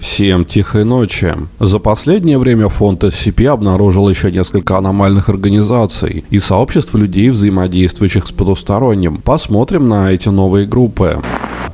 Всем тихой ночи. За последнее время фонд SCP обнаружил еще несколько аномальных организаций и сообществ людей, взаимодействующих с потусторонним. Посмотрим на эти новые группы.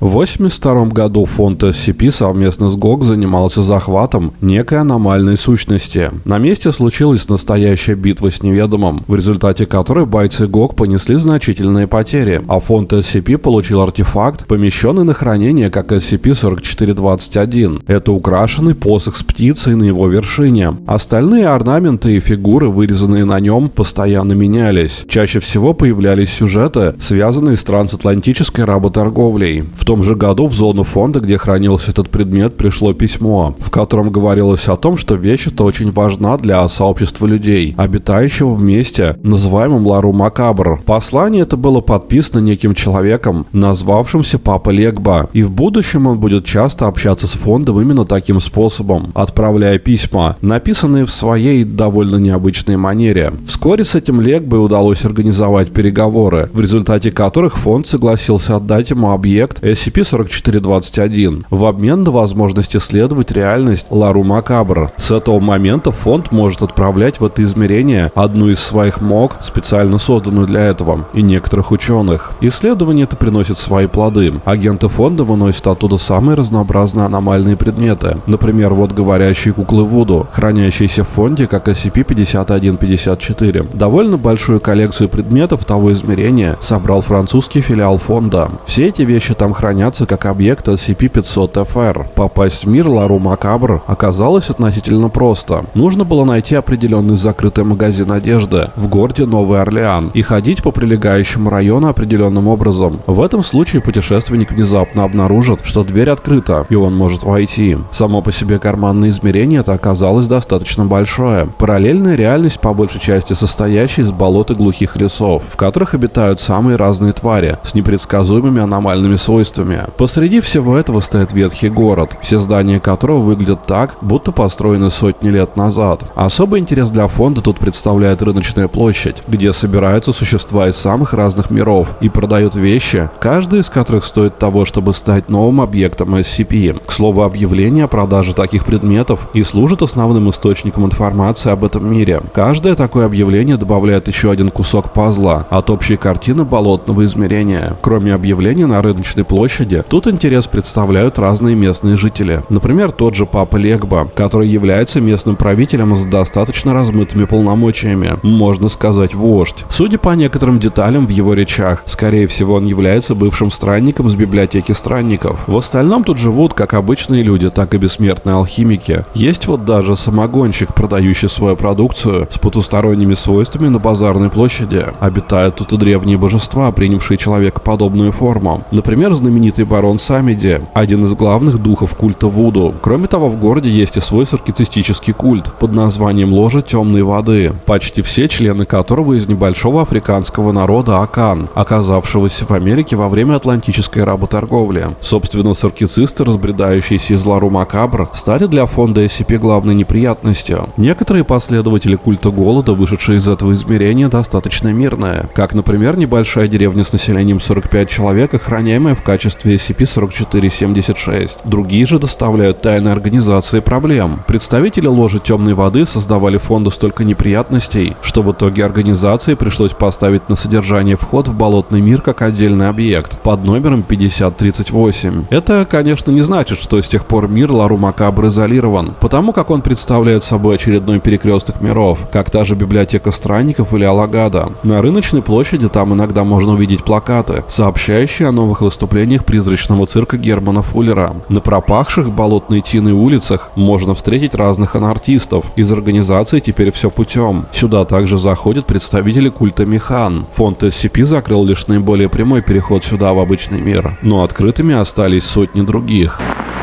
В 1982 году фонд SCP совместно с ГОГ занимался захватом некой аномальной сущности. На месте случилась настоящая битва с неведомым, в результате которой бойцы ГОГ понесли значительные потери, а фонд SCP получил артефакт, помещенный на хранение как SCP-4421. Это украшенный посох с птицей на его вершине. Остальные орнаменты и фигуры, вырезанные на нем, постоянно менялись. Чаще всего появлялись сюжеты, связанные с трансатлантической работорговлей. В том же году в зону фонда, где хранился этот предмет, пришло письмо, в котором говорилось о том, что вещь эта очень важна для сообщества людей, обитающего вместе, называемым Лару Макабр. Послание это было подписано неким человеком, назвавшимся Папа Легба, и в будущем он будет часто общаться с фондом именно таким способом, отправляя письма, написанные в своей довольно необычной манере. Вскоре с этим Легбой удалось организовать переговоры, в результате которых фонд согласился отдать ему объект SCP-4421 в обмен на возможность исследовать реальность Лару Макабр. С этого момента фонд может отправлять в это измерение одну из своих МОК, специально созданную для этого, и некоторых ученых. Исследование это приносит свои плоды. Агенты фонда выносят оттуда самые разнообразные аномальные предметы. Например, вот говорящие куклы Вуду, хранящиеся в фонде как SCP-5154. Довольно большую коллекцию предметов того измерения собрал французский филиал фонда. Все эти вещи там хранятся как объект SCP-500-FR. Попасть в мир Лару Макабр оказалось относительно просто. Нужно было найти определенный закрытый магазин одежды в городе Новый Орлеан и ходить по прилегающему району определенным образом. В этом случае путешественник внезапно обнаружит, что дверь открыта, и он может войти. Само по себе карманное измерение это оказалось достаточно большое. Параллельная реальность по большей части состоящая из болот и глухих лесов, в которых обитают самые разные твари с непредсказуемыми аномальными свойствами свойствами. Посреди всего этого стоит ветхий город, все здания которого выглядят так, будто построены сотни лет назад. Особый интерес для фонда тут представляет рыночная площадь, где собираются существа из самых разных миров и продают вещи, каждая из которых стоит того, чтобы стать новым объектом SCP. К слову, объявление о продаже таких предметов и служит основным источником информации об этом мире. Каждое такое объявление добавляет еще один кусок пазла от общей картины болотного измерения. Кроме объявления на рыночной площади, площади, тут интерес представляют разные местные жители. Например, тот же Папа Легба, который является местным правителем с достаточно размытыми полномочиями, можно сказать вождь. Судя по некоторым деталям в его речах, скорее всего он является бывшим странником с библиотеки странников. В остальном тут живут как обычные люди, так и бессмертные алхимики. Есть вот даже самогонщик, продающий свою продукцию с потусторонними свойствами на базарной площади. Обитают тут и древние божества, принявшие человекоподобную форму. Например, знаменитый барон Самиди, один из главных духов культа Вуду. Кроме того, в городе есть и свой саркицистический культ под названием Ложа Темной Воды, почти все члены которого из небольшого африканского народа Акан, оказавшегося в Америке во время атлантической работорговли. Собственно, саркицисты, разбредающиеся из Лару Макабр, стали для фонда SCP главной неприятностью. Некоторые последователи культа голода, вышедшие из этого измерения, достаточно мирные, как, например, небольшая деревня с населением 45 человек, охраняемая в качестве качестве SCP-4476. Другие же доставляют тайной организации проблем. Представители ложи темной воды создавали фонду столько неприятностей, что в итоге организации пришлось поставить на содержание вход в болотный мир как отдельный объект под номером 5038. Это, конечно, не значит, что с тех пор мир Лару Макабр изолирован, потому как он представляет собой очередной перекресток миров, как та же библиотека странников или Алагада. На рыночной площади там иногда можно увидеть плакаты, сообщающие о новых выступлениях представлениях призрачного цирка Германа Фуллера. На пропахших болотной тиной улицах можно встретить разных анартистов. Из организации теперь все путем. Сюда также заходят представители культа Механ. Фонд SCP закрыл лишь наиболее прямой переход сюда в обычный мир, но открытыми остались сотни других.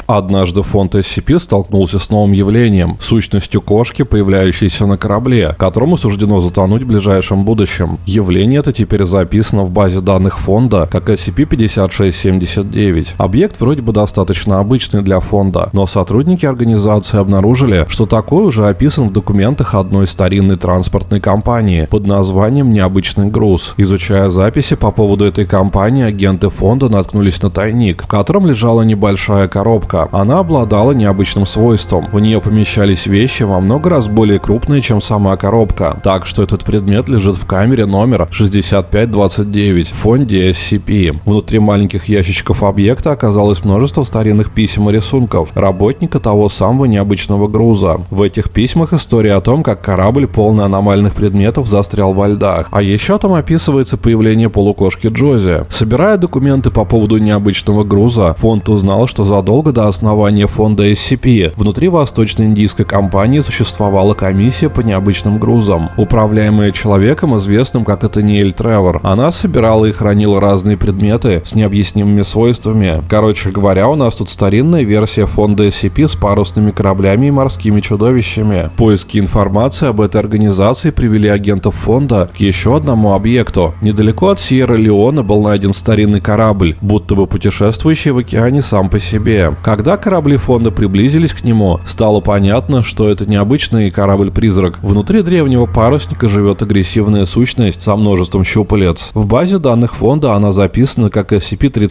Однажды фонд SCP столкнулся с новым явлением – сущностью кошки, появляющейся на корабле, которому суждено затонуть в ближайшем будущем. Явление это теперь записано в базе данных фонда как SCP-5670 79. Объект вроде бы достаточно обычный для фонда, но сотрудники организации обнаружили, что такой уже описан в документах одной старинной транспортной компании под названием «Необычный груз». Изучая записи по поводу этой компании, агенты фонда наткнулись на тайник, в котором лежала небольшая коробка. Она обладала необычным свойством. В нее помещались вещи во много раз более крупные, чем сама коробка. Так что этот предмет лежит в камере номер 6529 в фонде SCP. Внутри маленьких ящичков объекта оказалось множество старинных писем и рисунков работника того самого необычного груза. В этих письмах история о том, как корабль полный аномальных предметов застрял во льдах. А еще там описывается появление полукошки Джози. Собирая документы по поводу необычного груза, фонд узнал, что задолго до основания фонда SCP внутри восточно-индийской компании существовала комиссия по необычным грузам, управляемая человеком, известным как Этаниэль Тревор. Она собирала и хранила разные предметы с необъяснимыми свойствами. Короче говоря, у нас тут старинная версия фонда SCP с парусными кораблями и морскими чудовищами. Поиски информации об этой организации привели агентов фонда к еще одному объекту. Недалеко от Сьерра-Леона был найден старинный корабль, будто бы путешествующий в океане сам по себе. Когда корабли фонда приблизились к нему, стало понятно, что это необычный корабль-призрак. Внутри древнего парусника живет агрессивная сущность со множеством щупалец. В базе данных фонда она записана как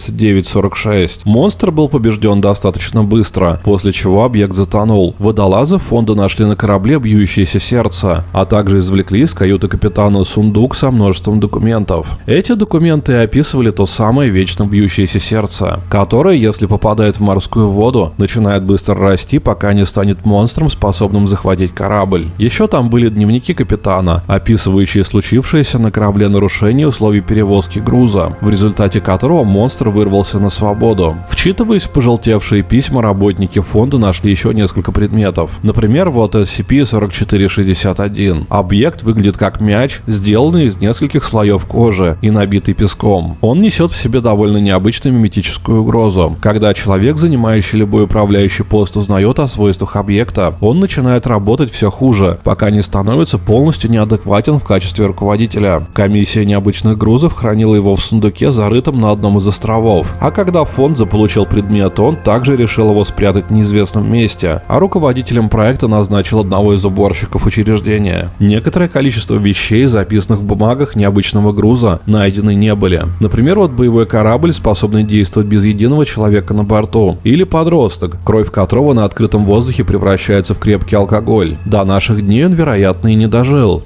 SCP-3946. Монстр был побежден достаточно быстро, после чего объект затонул. Водолазы фонда нашли на корабле бьющееся сердце, а также извлекли из каюты капитана сундук со множеством документов. Эти документы описывали то самое вечно бьющееся сердце, которое, если попадает в морскую воду, начинает быстро расти, пока не станет монстром, способным захватить корабль. Еще там были дневники капитана, описывающие случившееся на корабле нарушение условий перевозки груза, в результате которого монстр вырвался на свободу. Вчитываясь в пожелтевшие письма, работники фонда нашли еще несколько предметов. Например, вот SCP-4461. Объект выглядит как мяч, сделанный из нескольких слоев кожи и набитый песком. Он несет в себе довольно необычную миметическую угрозу. Когда человек, занимающий любой управляющий пост, узнает о свойствах объекта, он начинает работать все хуже, пока не становится полностью неадекватен в качестве руководителя. Комиссия необычных грузов хранила его в сундуке, зарытом на одном из островов. А когда фонд заполучил предмет, он также решил его спрятать в неизвестном месте, а руководителем проекта назначил одного из уборщиков учреждения. Некоторое количество вещей, записанных в бумагах необычного груза, найдены не были. Например, вот боевой корабль, способный действовать без единого человека на борту, или подросток, кровь которого на открытом воздухе превращается в крепкий алкоголь. До наших дней он, вероятно, и не дожил.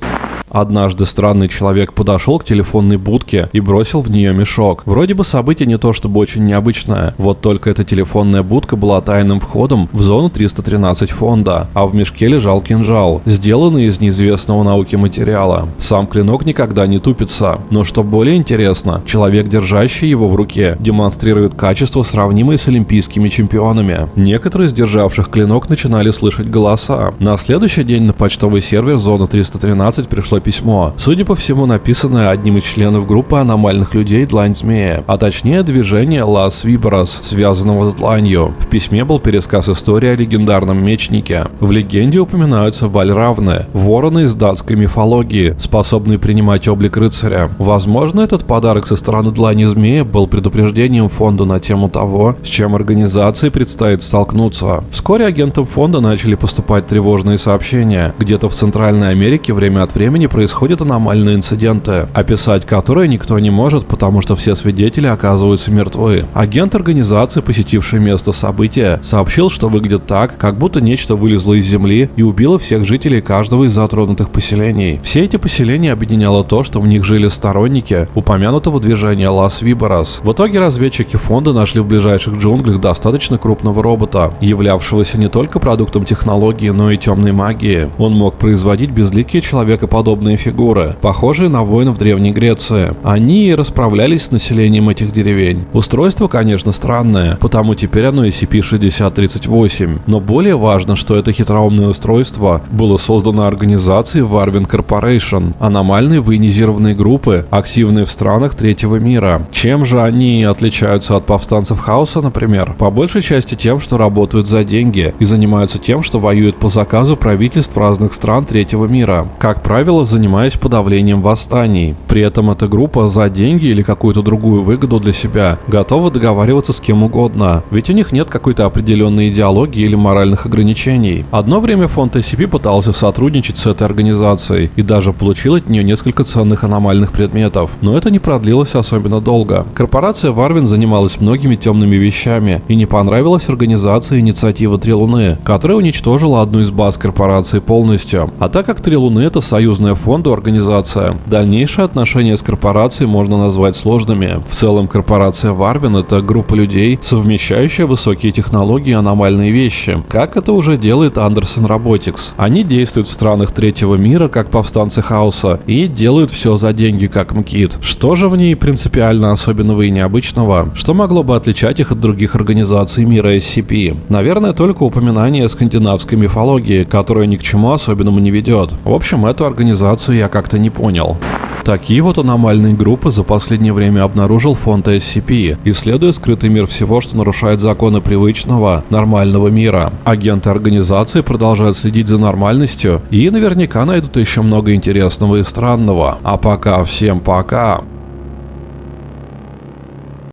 Однажды странный человек подошел к телефонной будке и бросил в нее мешок. Вроде бы событие не то чтобы очень необычное, вот только эта телефонная будка была тайным входом в зону 313 фонда, а в мешке лежал кинжал, сделанный из неизвестного науки материала. Сам клинок никогда не тупится, но что более интересно, человек, держащий его в руке, демонстрирует качество, сравнимые с олимпийскими чемпионами. Некоторые из державших клинок начинали слышать голоса. На следующий день на почтовый сервер зоны 313 пришло письмо, судя по всему написанное одним из членов группы аномальных людей Длань Змея, а точнее движение Лас Виборос, связанного с дланью. В письме был пересказ истории о легендарном мечнике. В легенде упоминаются вальравны, вороны из датской мифологии, способные принимать облик рыцаря. Возможно, этот подарок со стороны Длани Змея был предупреждением фонда на тему того, с чем организации предстоит столкнуться. Вскоре агентам фонда начали поступать тревожные сообщения. Где-то в Центральной Америке время от времени происходят аномальные инциденты, описать которые никто не может, потому что все свидетели оказываются мертвы. Агент организации, посетивший место события, сообщил, что выглядит так, как будто нечто вылезло из земли и убило всех жителей каждого из затронутых поселений. Все эти поселения объединяло то, что в них жили сторонники упомянутого движения Лас Виборос. В итоге разведчики фонда нашли в ближайших джунглях достаточно крупного робота, являвшегося не только продуктом технологии, но и темной магии. Он мог производить безликие человекоподобные подобные фигуры, похожие на воинов Древней Греции. Они расправлялись с населением этих деревень. Устройство, конечно, странное, потому теперь оно SCP-6038. Но более важно, что это хитроумное устройство было создано организацией Warwin Corporation, аномальной военизированной группы, активной в странах третьего мира. Чем же они отличаются от повстанцев хаоса, например? По большей части тем, что работают за деньги и занимаются тем, что воюют по заказу правительств разных стран третьего мира. Как правило, занимаясь подавлением восстаний. При этом эта группа за деньги или какую-то другую выгоду для себя готова договариваться с кем угодно, ведь у них нет какой-то определенной идеологии или моральных ограничений. Одно время фонд SCP пытался сотрудничать с этой организацией и даже получил от нее несколько ценных аномальных предметов, но это не продлилось особенно долго. Корпорация Варвин занималась многими темными вещами и не понравилась организации инициатива Три Луны, которая уничтожила одну из баз корпорации полностью. А так как Три Луны это союзная фонду организация, дальнейшие отношения с корпорацией можно назвать сложными. В целом корпорация Варвин это группа людей, совмещающая высокие технологии и аномальные вещи, как это уже делает Андерсон Robotics. Они действуют в странах третьего мира, как повстанцы хаоса, и делают все за деньги, как МКИТ. Что же в ней принципиально особенного и необычного? Что могло бы отличать их от других организаций мира SCP? Наверное, только упоминание скандинавской мифологии, которая ни к чему особенному не ведет. В общем, эту организацию я как-то не понял. Такие вот аномальные группы за последнее время обнаружил фонд SCP, исследуя скрытый мир всего, что нарушает законы привычного, нормального мира. Агенты организации продолжают следить за нормальностью и наверняка найдут еще много интересного и странного. А пока всем пока.